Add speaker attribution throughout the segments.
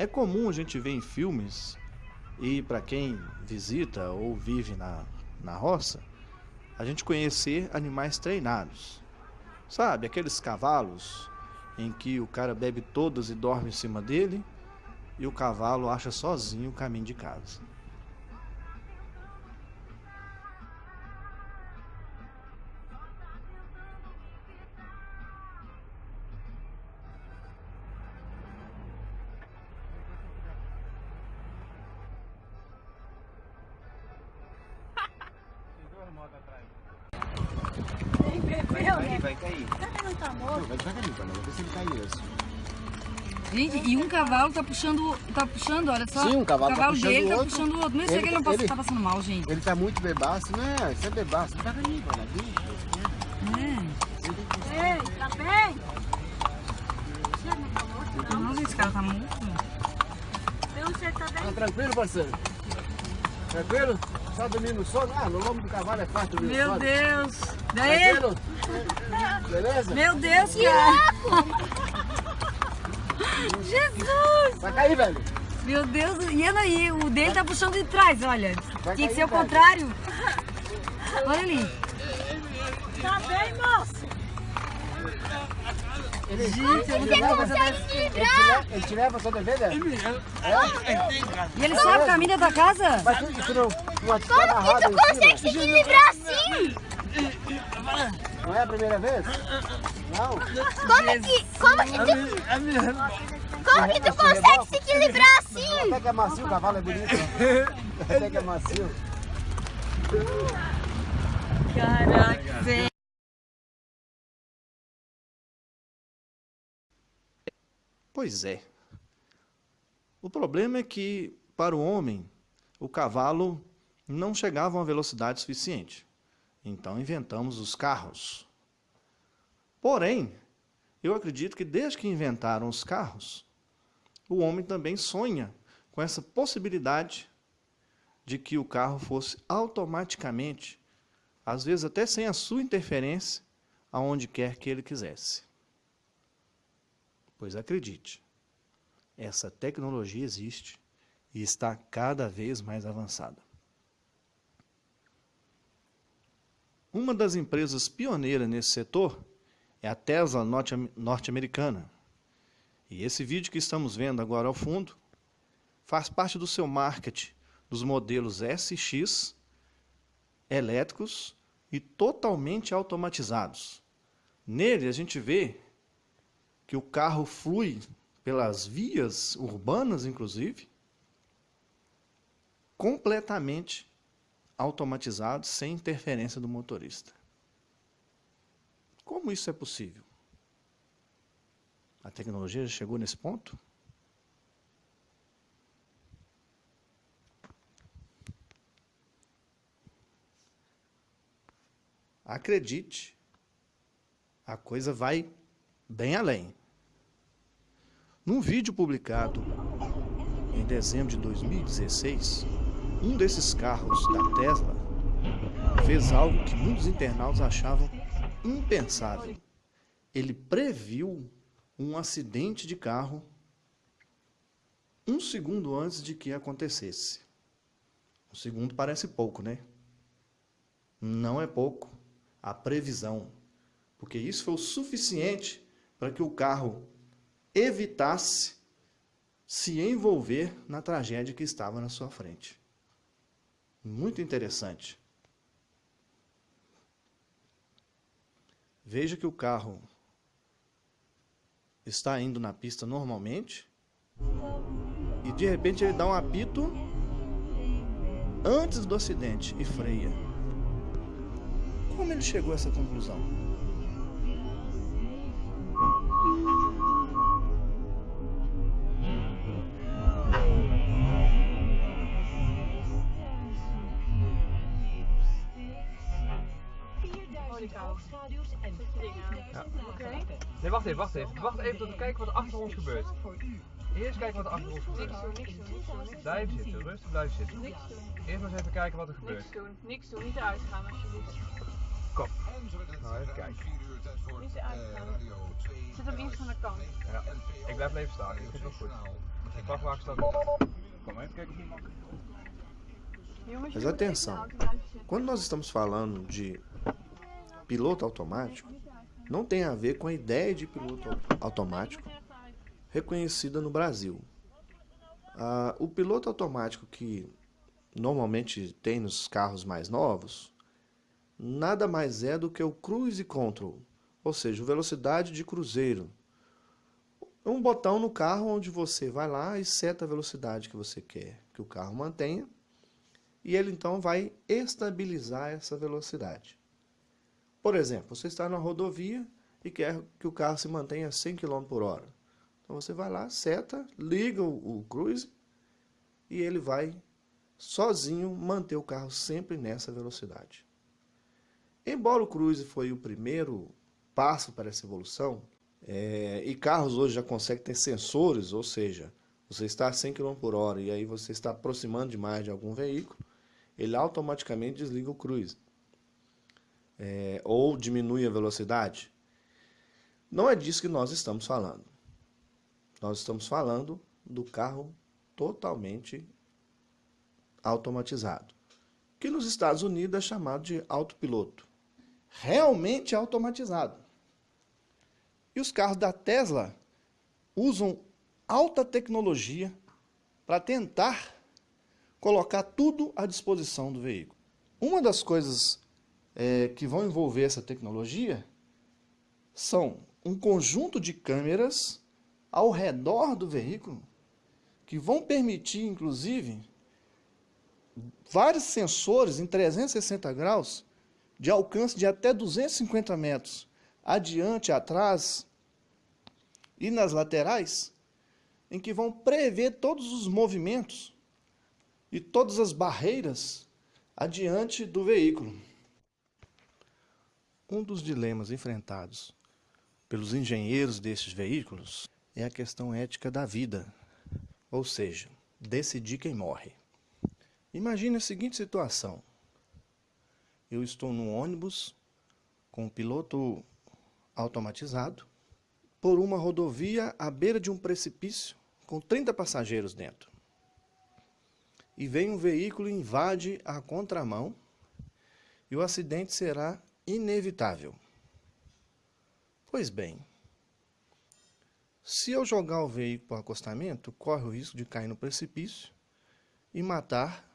Speaker 1: É comum a gente ver em filmes, e para quem visita ou vive na, na roça, a gente conhecer animais treinados. Sabe, aqueles cavalos em que o cara bebe todas e dorme em cima dele e o cavalo acha sozinho o caminho de casa.
Speaker 2: Vai cair, vai cair.
Speaker 3: Não tá morto.
Speaker 2: Vai devagarinho, se ele assim.
Speaker 4: Gente, e um cavalo tá puxando, tá puxando, olha só.
Speaker 2: Sim, um cavalo
Speaker 4: o
Speaker 2: tá
Speaker 4: cavalo
Speaker 2: puxando
Speaker 4: dele
Speaker 2: o
Speaker 4: tá
Speaker 2: outro.
Speaker 4: puxando o outro. Não sei
Speaker 2: Ele-
Speaker 4: que ele não passa,
Speaker 2: ele-
Speaker 4: tá passando mal, gente.
Speaker 2: Ele tá muito bebaço, né? Você é bebaço. Devagarinho, Panela.
Speaker 4: É.
Speaker 3: Ei, tá bem?
Speaker 4: Não, gente, esse cara tá
Speaker 3: não sei, tá bem?
Speaker 2: Tá tranquilo, parceiro? Tranquilo? Só dormir no sono? Ah, no lombo do cavalo é fácil dormir
Speaker 4: Meu
Speaker 2: sono.
Speaker 4: Deus. Daí,
Speaker 2: Tranquilo? Beleza?
Speaker 4: meu Deus, cara. Jesus.
Speaker 2: Vai cair, velho.
Speaker 4: Meu Deus, e ela aí, o dele tá puxando de trás, olha.
Speaker 2: Vai
Speaker 4: Tinha que ser o contrário. Olha ali.
Speaker 3: Tá bem, moço?
Speaker 2: Ele,
Speaker 4: Gente, eu não
Speaker 2: ele,
Speaker 4: tenho
Speaker 2: leva,
Speaker 4: coisa
Speaker 2: ele,
Speaker 4: dessa.
Speaker 2: te leva, ele te leva só dever, velho?
Speaker 4: E ele sabe o caminho da casa?
Speaker 2: Mas tu, tu não, atirar amarrado em cima?
Speaker 3: se equilibrar assim?
Speaker 2: Não é a primeira vez? Não?
Speaker 3: Como que, como que tu, como que tu consegue se equilibrar assim?
Speaker 2: Até que é macio, o cavalo é bonito. Até que é macio.
Speaker 4: Caraca, velho.
Speaker 1: Pois é. O problema é que, para o homem, o cavalo não chegava a uma velocidade suficiente. Então inventamos os carros. Porém, eu acredito que desde que inventaram os carros, o homem também sonha com essa possibilidade de que o carro fosse automaticamente, às vezes até sem a sua interferência, aonde quer que ele quisesse. Pois acredite, essa tecnologia existe e está cada vez mais avançada. Uma das empresas pioneiras nesse setor é a Tesla norte- norte-americana. E esse vídeo que estamos vendo agora ao fundo faz parte do seu marketing dos modelos SX elétricos e totalmente automatizados. Nele a gente vê que o carro flui pelas vias urbanas, inclusive, completamente automatizado, sem interferência do motorista. Como isso é possível? A tecnologia já chegou nesse ponto? Acredite, a coisa vai bem além. Num vídeo publicado em dezembro de 2016, um desses carros da Tesla fez algo que muitos internautas achavam impensável. Ele previu um acidente de carro um segundo antes de que acontecesse. Um segundo parece pouco, né? Não é pouco a previsão, porque isso foi o suficiente para que o carro evitasse se envolver na tragédia que estava na sua frente. Muito interessante. Veja que o carro está indo na pista normalmente e de repente ele dá um apito antes do acidente e freia. Como ele chegou a essa conclusão?
Speaker 5: Nee, wacht even, wacht even. Wacht even tot we kijken wat er achter ons gebeurt. Eerst kijken wat er achter ons gebeurt. Blijf zitten, rustig blijf zitten. Eerst maar eens even kijken wat er gebeurt.
Speaker 6: Niks doen, niks doen, niet eruit gaan alsjeblieft.
Speaker 5: Kom. Nou, even kijken.
Speaker 6: Die is uitgegaan. Zit hem iets van de kant.
Speaker 5: Ja. Ik blijf even staan. Ik vind het wel goed. Ik wacht waar ik sta. Kom even kijken of je mag.
Speaker 6: Jongens,
Speaker 1: Mas atenção, quando nós estamos falando de piloto automático, não tem a ver com a ideia de piloto automático reconhecida no Brasil. Ah, o piloto automático que normalmente tem nos carros mais novos nada mais é do que o cruise control, ou seja, velocidade de cruzeiro. Um botão no carro onde você vai lá e seta a velocidade que você quer que o carro mantenha e ele então vai estabilizar essa velocidade. Por exemplo, você está na rodovia e quer que o carro se mantenha a 100 km por hora. Então você vai lá, seta, liga o, o cruise e ele vai sozinho manter o carro sempre nessa velocidade. Embora o cruise foi o primeiro passo para essa evolução, é, e carros hoje já conseguem ter sensores, ou seja, você está a 100 km por hora e aí você está aproximando demais de algum veículo, ele automaticamente desliga o cruise. É, ou diminui a velocidade. Não é disso que nós estamos falando. Nós estamos falando do carro totalmente automatizado, que nos Estados Unidos é chamado de autopiloto. Realmente automatizado. E os carros da Tesla usam alta tecnologia para tentar colocar tudo à disposição do veículo. Uma das coisas é, que vão envolver essa tecnologia são um conjunto de câmeras ao redor do veículo que vão permitir, inclusive, vários sensores em 360 graus de alcance de até 250 metros, adiante, atrás e nas laterais, em que vão prever todos os movimentos e todas as barreiras adiante do veículo. Um dos dilemas enfrentados pelos engenheiros desses veículos é a questão ética da vida, ou seja, decidir quem morre. Imagine a seguinte situação. Eu estou num ônibus com um piloto automatizado por uma rodovia à beira de um precipício com 30 passageiros dentro. E vem um veículo e invade a contramão e o acidente será inevitável. Pois bem, se eu jogar o veículo para o acostamento, corre o risco de cair no precipício e matar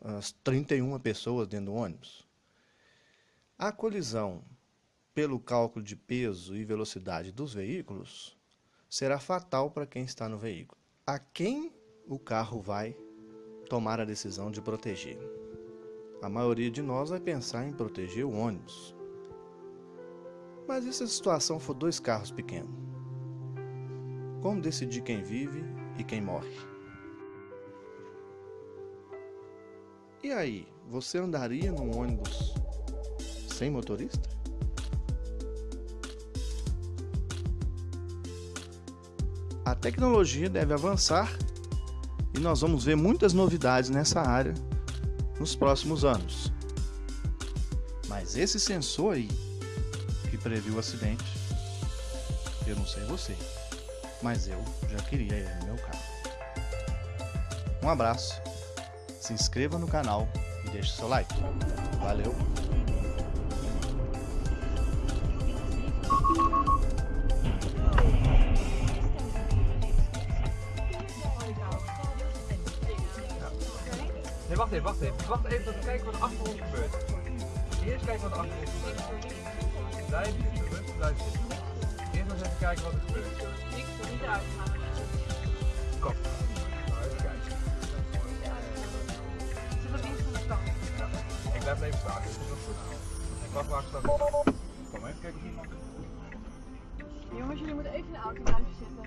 Speaker 1: as 31 pessoas dentro do ônibus. A colisão, pelo cálculo de peso e velocidade dos veículos, será fatal para quem está no veículo. A quem o carro vai tomar a decisão de proteger? A maioria de nós vai pensar em proteger o ônibus. Mas e se a situação for dois carros pequenos? Como decidir quem vive e quem morre? E aí, você andaria num ônibus sem motorista? A tecnologia deve avançar e nós vamos ver muitas novidades nessa área nos próximos anos. Mas esse sensor aí que previu o acidente, eu não sei você, mas eu já queria ele no meu carro. Um abraço, se inscreva no canal e deixe seu like. Valeu!
Speaker 5: Wacht even, wacht even. Wacht even tot we kijken wat er achter ons gebeurt. Eerst kijken wat er achter ons gebeurt. Blijf zitten, rustig blijf zitten. Eerst maar eens even kijken wat er gebeurt.
Speaker 6: Ik wil niet uitgaan.
Speaker 5: Kom. Nou, even kijken.
Speaker 6: Zit iets van de.
Speaker 5: Ik blijf even staan, dit is goed. Ik wacht ik sta. Kom even kijken of iemand.
Speaker 6: Jongens, jullie moeten even in de auto blijven zitten.